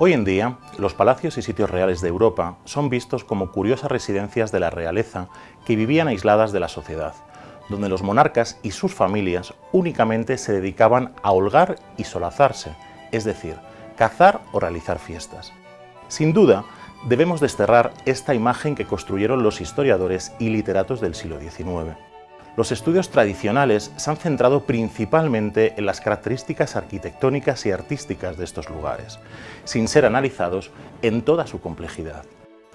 Hoy en día, los palacios y sitios reales de Europa son vistos como curiosas residencias de la realeza que vivían aisladas de la sociedad, donde los monarcas y sus familias únicamente se dedicaban a holgar y solazarse, es decir, cazar o realizar fiestas. Sin duda, debemos desterrar esta imagen que construyeron los historiadores y literatos del siglo XIX. Los estudios tradicionales se han centrado principalmente en las características arquitectónicas y artísticas de estos lugares, sin ser analizados en toda su complejidad.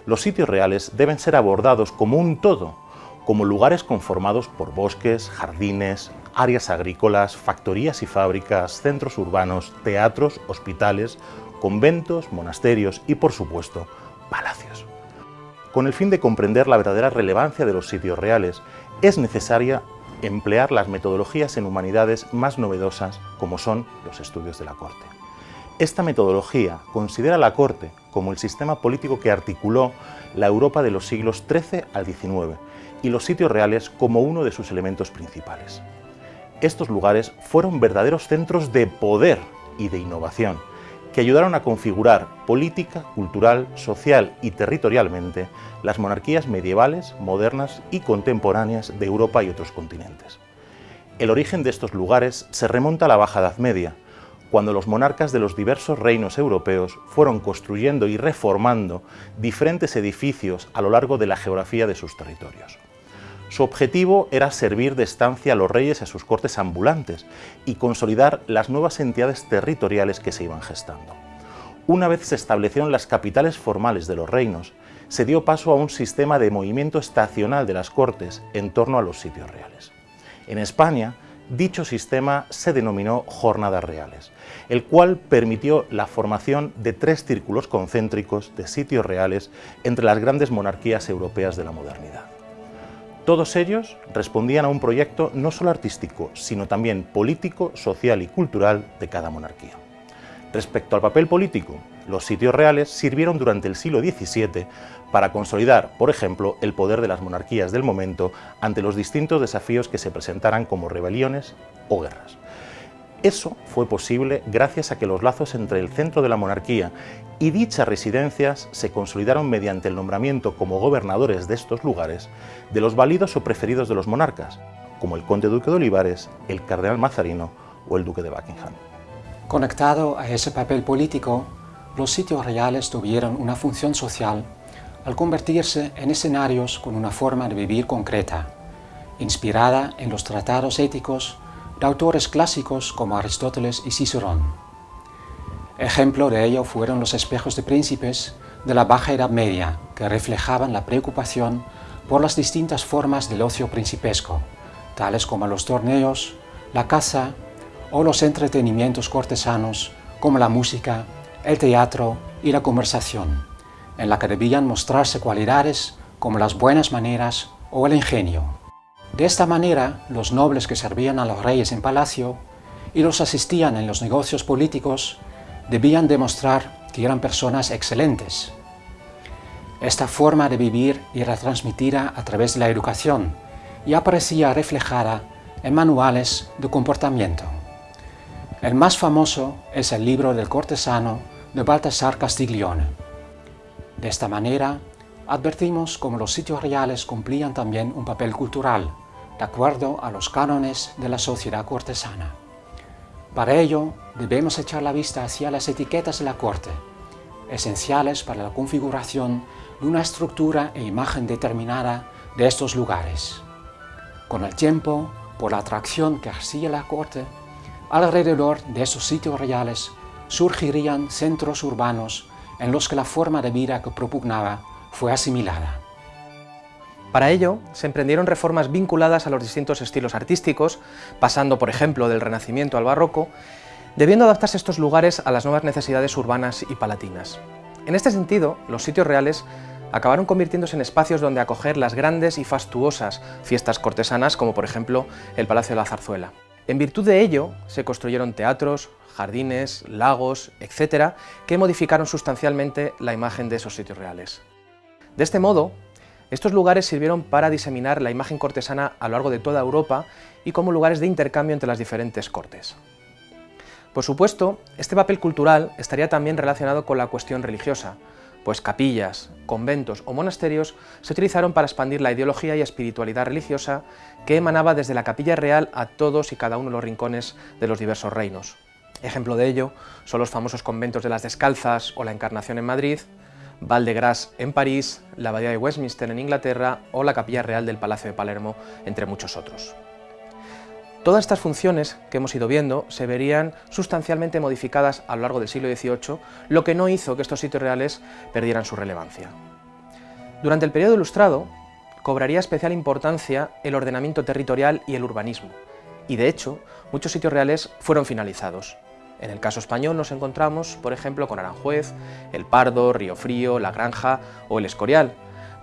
Los sitios reales deben ser abordados como un todo, como lugares conformados por bosques, jardines, áreas agrícolas, factorías y fábricas, centros urbanos, teatros, hospitales, conventos, monasterios y, por supuesto, palacios. Con el fin de comprender la verdadera relevancia de los sitios reales, es necesaria emplear las metodologías en humanidades más novedosas como son los estudios de la corte. Esta metodología considera la corte como el sistema político que articuló la Europa de los siglos XIII al XIX y los sitios reales como uno de sus elementos principales. Estos lugares fueron verdaderos centros de poder y de innovación, que ayudaron a configurar política, cultural, social y territorialmente las monarquías medievales, modernas y contemporáneas de Europa y otros continentes. El origen de estos lugares se remonta a la Baja Edad Media, cuando los monarcas de los diversos reinos europeos fueron construyendo y reformando diferentes edificios a lo largo de la geografía de sus territorios. Su objetivo era servir de estancia a los reyes y a sus cortes ambulantes y consolidar las nuevas entidades territoriales que se iban gestando. Una vez se establecieron las capitales formales de los reinos, se dio paso a un sistema de movimiento estacional de las cortes en torno a los sitios reales. En España, dicho sistema se denominó Jornadas Reales, el cual permitió la formación de tres círculos concéntricos de sitios reales entre las grandes monarquías europeas de la modernidad. Todos ellos respondían a un proyecto no solo artístico, sino también político, social y cultural de cada monarquía. Respecto al papel político, los sitios reales sirvieron durante el siglo XVII para consolidar, por ejemplo, el poder de las monarquías del momento ante los distintos desafíos que se presentaran como rebeliones o guerras. Eso fue posible gracias a que los lazos entre el centro de la monarquía y dichas residencias se consolidaron mediante el nombramiento como gobernadores de estos lugares de los válidos o preferidos de los monarcas, como el conde duque de Olivares, el cardenal Mazarino o el duque de Buckingham. Conectado a ese papel político, los sitios reales tuvieron una función social al convertirse en escenarios con una forma de vivir concreta, inspirada en los tratados éticos de autores clásicos como Aristóteles y Cicerón. Ejemplo de ello fueron los espejos de príncipes de la Baja Edad Media, que reflejaban la preocupación por las distintas formas del ocio principesco, tales como los torneos, la caza o los entretenimientos cortesanos como la música, el teatro y la conversación, en la que debían mostrarse cualidades como las buenas maneras o el ingenio. De esta manera, los nobles que servían a los reyes en palacio y los asistían en los negocios políticos debían demostrar que eran personas excelentes. Esta forma de vivir era transmitida a través de la educación y aparecía reflejada en manuales de comportamiento. El más famoso es el libro del cortesano de Baltasar Castiglione. De esta manera, advertimos cómo los sitios reales cumplían también un papel cultural, de acuerdo a los cánones de la sociedad cortesana. Para ello, debemos echar la vista hacia las etiquetas de la corte, esenciales para la configuración de una estructura e imagen determinada de estos lugares. Con el tiempo, por la atracción que hacía la corte, alrededor de estos sitios reales surgirían centros urbanos en los que la forma de vida que propugnaba fue asimilada. Para ello, se emprendieron reformas vinculadas a los distintos estilos artísticos, pasando, por ejemplo, del Renacimiento al Barroco, debiendo adaptarse estos lugares a las nuevas necesidades urbanas y palatinas. En este sentido, los sitios reales acabaron convirtiéndose en espacios donde acoger las grandes y fastuosas fiestas cortesanas, como por ejemplo el Palacio de la Zarzuela. En virtud de ello, se construyeron teatros, jardines, lagos, etc., que modificaron sustancialmente la imagen de esos sitios reales. De este modo, estos lugares sirvieron para diseminar la imagen cortesana a lo largo de toda Europa y como lugares de intercambio entre las diferentes cortes. Por supuesto, este papel cultural estaría también relacionado con la cuestión religiosa, pues capillas, conventos o monasterios se utilizaron para expandir la ideología y espiritualidad religiosa que emanaba desde la capilla real a todos y cada uno de los rincones de los diversos reinos. Ejemplo de ello son los famosos conventos de las Descalzas o la Encarnación en Madrid, De Grace en París, la Abadía de Westminster en Inglaterra o la Capilla Real del Palacio de Palermo, entre muchos otros. Todas estas funciones que hemos ido viendo se verían sustancialmente modificadas a lo largo del siglo XVIII, lo que no hizo que estos sitios reales perdieran su relevancia. Durante el periodo ilustrado, cobraría especial importancia el ordenamiento territorial y el urbanismo, y de hecho, muchos sitios reales fueron finalizados. En el caso español nos encontramos, por ejemplo, con Aranjuez, El Pardo, Río Frío, La Granja o El Escorial,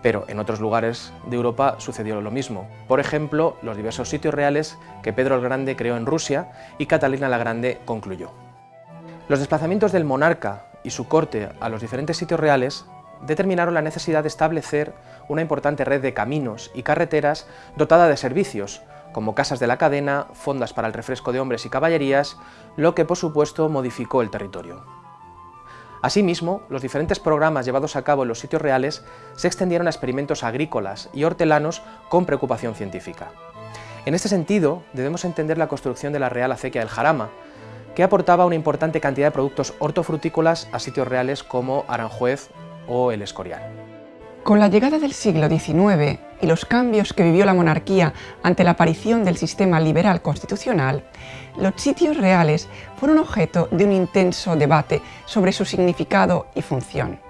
pero en otros lugares de Europa sucedió lo mismo. Por ejemplo, los diversos sitios reales que Pedro el Grande creó en Rusia y Catalina la Grande concluyó. Los desplazamientos del monarca y su corte a los diferentes sitios reales determinaron la necesidad de establecer una importante red de caminos y carreteras dotada de servicios, como casas de la cadena, fondas para el refresco de hombres y caballerías, lo que por supuesto modificó el territorio. Asimismo, los diferentes programas llevados a cabo en los sitios reales se extendieron a experimentos agrícolas y hortelanos con preocupación científica. En este sentido, debemos entender la construcción de la Real Acequia del Jarama, que aportaba una importante cantidad de productos hortofrutícolas a sitios reales como Aranjuez o El Escorial. Con la llegada del siglo XIX y los cambios que vivió la monarquía ante la aparición del sistema liberal constitucional, los sitios reales fueron objeto de un intenso debate sobre su significado y función.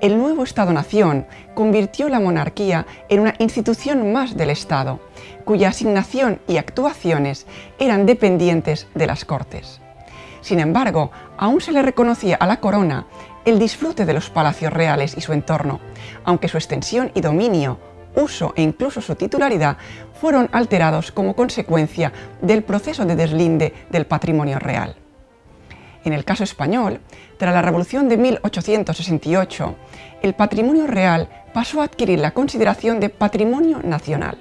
El nuevo Estado-Nación convirtió la monarquía en una institución más del Estado, cuya asignación y actuaciones eran dependientes de las Cortes. Sin embargo, aún se le reconocía a la corona el disfrute de los palacios reales y su entorno, aunque su extensión y dominio, uso e incluso su titularidad fueron alterados como consecuencia del proceso de deslinde del patrimonio real. En el caso español, tras la Revolución de 1868, el patrimonio real pasó a adquirir la consideración de patrimonio nacional,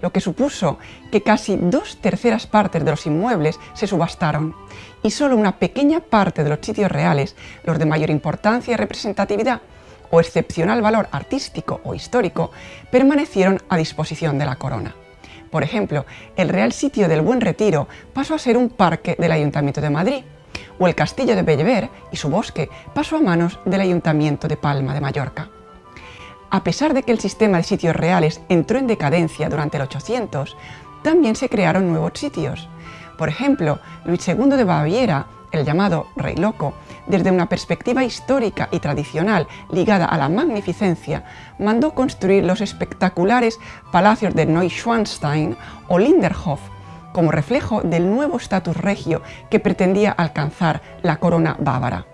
lo que supuso que casi dos terceras partes de los inmuebles se subastaron y solo una pequeña parte de los sitios reales, los de mayor importancia y representatividad o excepcional valor artístico o histórico, permanecieron a disposición de la corona. Por ejemplo, el Real Sitio del Buen Retiro pasó a ser un parque del Ayuntamiento de Madrid, o el Castillo de Bellever y su bosque pasó a manos del Ayuntamiento de Palma de Mallorca. A pesar de que el sistema de sitios reales entró en decadencia durante el 800, también se crearon nuevos sitios. Por ejemplo, Luis II de Baviera, el llamado Rey Loco, desde una perspectiva histórica y tradicional ligada a la magnificencia, mandó construir los espectaculares palacios de Neuschwanstein o Linderhof, como reflejo del nuevo estatus regio que pretendía alcanzar la corona bávara.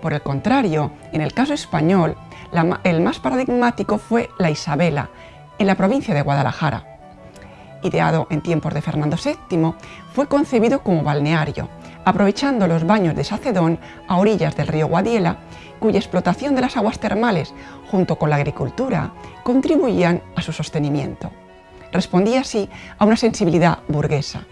Por el contrario, en el caso español, el más paradigmático fue la Isabela, en la provincia de Guadalajara. Ideado en tiempos de Fernando VII, fue concebido como balneario, aprovechando los baños de Sacedón a orillas del río Guadiela, cuya explotación de las aguas termales, junto con la agricultura, contribuían a su sostenimiento. Respondía así a una sensibilidad burguesa.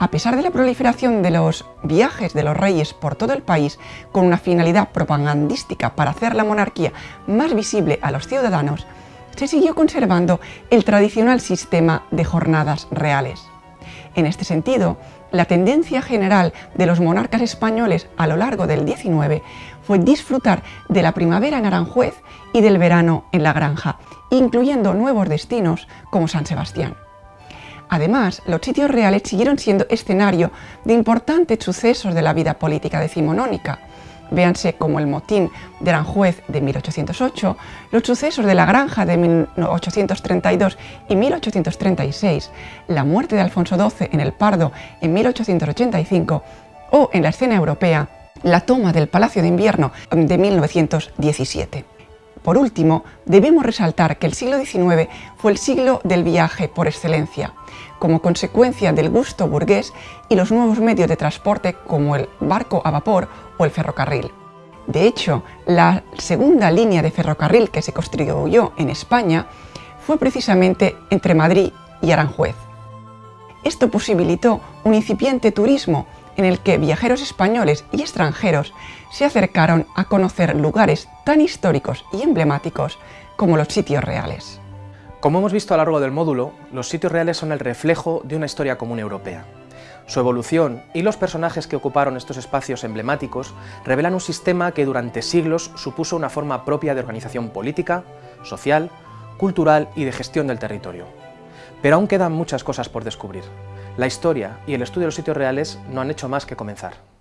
A pesar de la proliferación de los viajes de los reyes por todo el país con una finalidad propagandística para hacer la monarquía más visible a los ciudadanos, se siguió conservando el tradicional sistema de jornadas reales. En este sentido, la tendencia general de los monarcas españoles a lo largo del XIX fue disfrutar de la primavera en Aranjuez y del verano en La Granja, incluyendo nuevos destinos como San Sebastián. Además, los sitios reales siguieron siendo escenario de importantes sucesos de la vida política decimonónica. Véanse como el motín de Aranjuez de 1808, los sucesos de la Granja de 1832 y 1836, la muerte de Alfonso XII en el Pardo en 1885 o, en la escena europea, la toma del Palacio de Invierno de 1917. Por último, debemos resaltar que el siglo XIX fue el siglo del viaje por excelencia, como consecuencia del gusto burgués y los nuevos medios de transporte como el barco a vapor o el ferrocarril. De hecho, la segunda línea de ferrocarril que se construyó en España fue precisamente entre Madrid y Aranjuez. Esto posibilitó un incipiente turismo en el que viajeros españoles y extranjeros se acercaron a conocer lugares tan históricos y emblemáticos como los sitios reales. Como hemos visto a lo largo del módulo, los sitios reales son el reflejo de una historia común europea. Su evolución y los personajes que ocuparon estos espacios emblemáticos revelan un sistema que durante siglos supuso una forma propia de organización política, social, cultural y de gestión del territorio. Pero aún quedan muchas cosas por descubrir. La historia y el estudio de los sitios reales no han hecho más que comenzar.